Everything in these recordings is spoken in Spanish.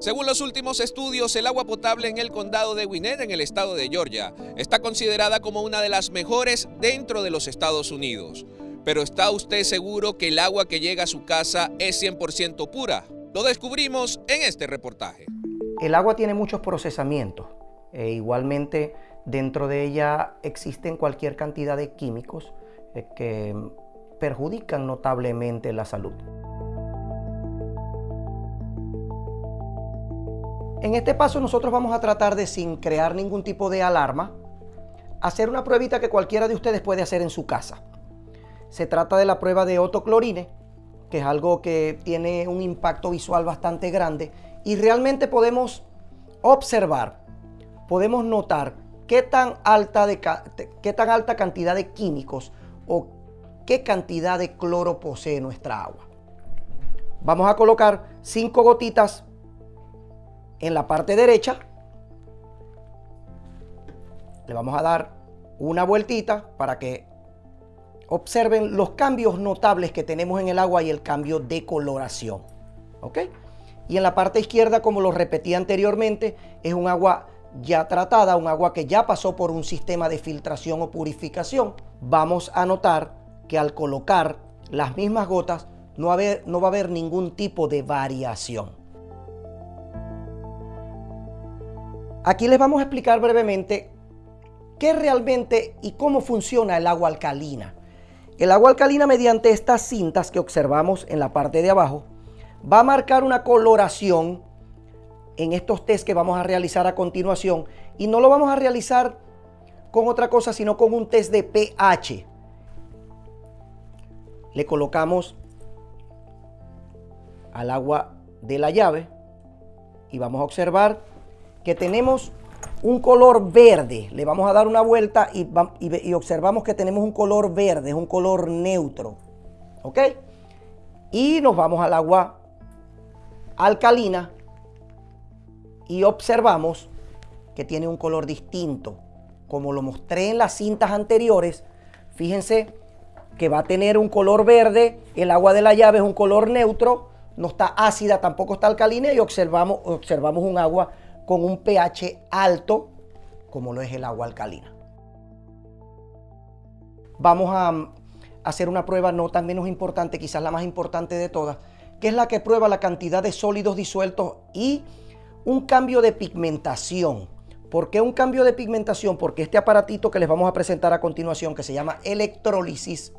Según los últimos estudios, el agua potable en el condado de Gwinnett, en el estado de Georgia, está considerada como una de las mejores dentro de los Estados Unidos. Pero ¿está usted seguro que el agua que llega a su casa es 100% pura? Lo descubrimos en este reportaje. El agua tiene muchos procesamientos. E igualmente, dentro de ella existen cualquier cantidad de químicos eh, que perjudican notablemente la salud. En este paso nosotros vamos a tratar de, sin crear ningún tipo de alarma, hacer una pruebita que cualquiera de ustedes puede hacer en su casa. Se trata de la prueba de otoclorine, que es algo que tiene un impacto visual bastante grande y realmente podemos observar, podemos notar qué tan alta, de, qué tan alta cantidad de químicos o qué cantidad de cloro posee nuestra agua. Vamos a colocar cinco gotitas en la parte derecha le vamos a dar una vueltita para que observen los cambios notables que tenemos en el agua y el cambio de coloración. ¿Ok? Y en la parte izquierda, como lo repetí anteriormente, es un agua ya tratada, un agua que ya pasó por un sistema de filtración o purificación. Vamos a notar que al colocar las mismas gotas no, no va a haber ningún tipo de variación. Aquí les vamos a explicar brevemente qué realmente y cómo funciona el agua alcalina. El agua alcalina mediante estas cintas que observamos en la parte de abajo va a marcar una coloración en estos test que vamos a realizar a continuación y no lo vamos a realizar con otra cosa sino con un test de pH. Le colocamos al agua de la llave y vamos a observar que tenemos un color verde. Le vamos a dar una vuelta y, observamos que tenemos un color verde, es un color neutro. ¿Ok? Y nos vamos al agua alcalina y observamos que tiene un color distinto. Como lo mostré en las cintas anteriores, fíjense que va a tener un color verde, el agua de la llave es un color neutro, no está ácida, tampoco está alcalina y observamos, observamos un agua con un pH alto como lo es el agua alcalina. Vamos a mm, hacer una prueba no tan menos importante, quizás la más importante de todas, que es la que prueba la cantidad de sólidos disueltos y un cambio de pigmentación. ¿Por qué un cambio de pigmentación? Porque este aparatito que les vamos a presentar a continuación, que se llama electrólisis,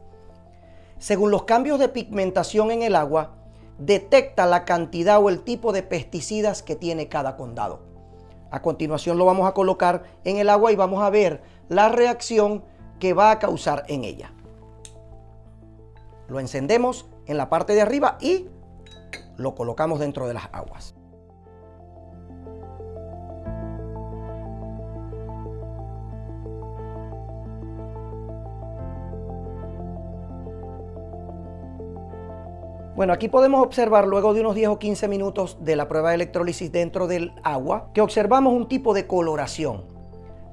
según los cambios de pigmentación en el agua, detecta la cantidad o el tipo de pesticidas que tiene cada condado. A continuación lo vamos a colocar en el agua y vamos a ver la reacción que va a causar en ella. Lo encendemos en la parte de arriba y lo colocamos dentro de las aguas. Bueno, aquí podemos observar luego de unos 10 o 15 minutos de la prueba de electrólisis dentro del agua que observamos un tipo de coloración.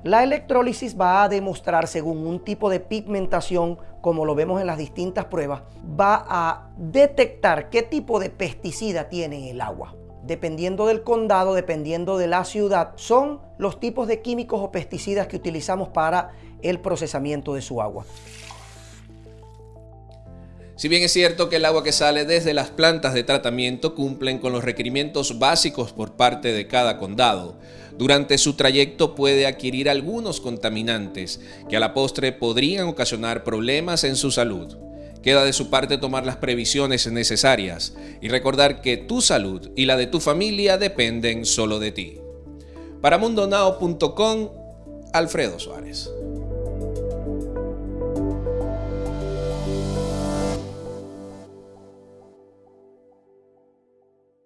La electrólisis va a demostrar según un tipo de pigmentación, como lo vemos en las distintas pruebas, va a detectar qué tipo de pesticida tiene el agua. Dependiendo del condado, dependiendo de la ciudad, son los tipos de químicos o pesticidas que utilizamos para el procesamiento de su agua. Si bien es cierto que el agua que sale desde las plantas de tratamiento cumplen con los requerimientos básicos por parte de cada condado, durante su trayecto puede adquirir algunos contaminantes que a la postre podrían ocasionar problemas en su salud. Queda de su parte tomar las previsiones necesarias y recordar que tu salud y la de tu familia dependen solo de ti. Para mundonao.com, Alfredo Suárez.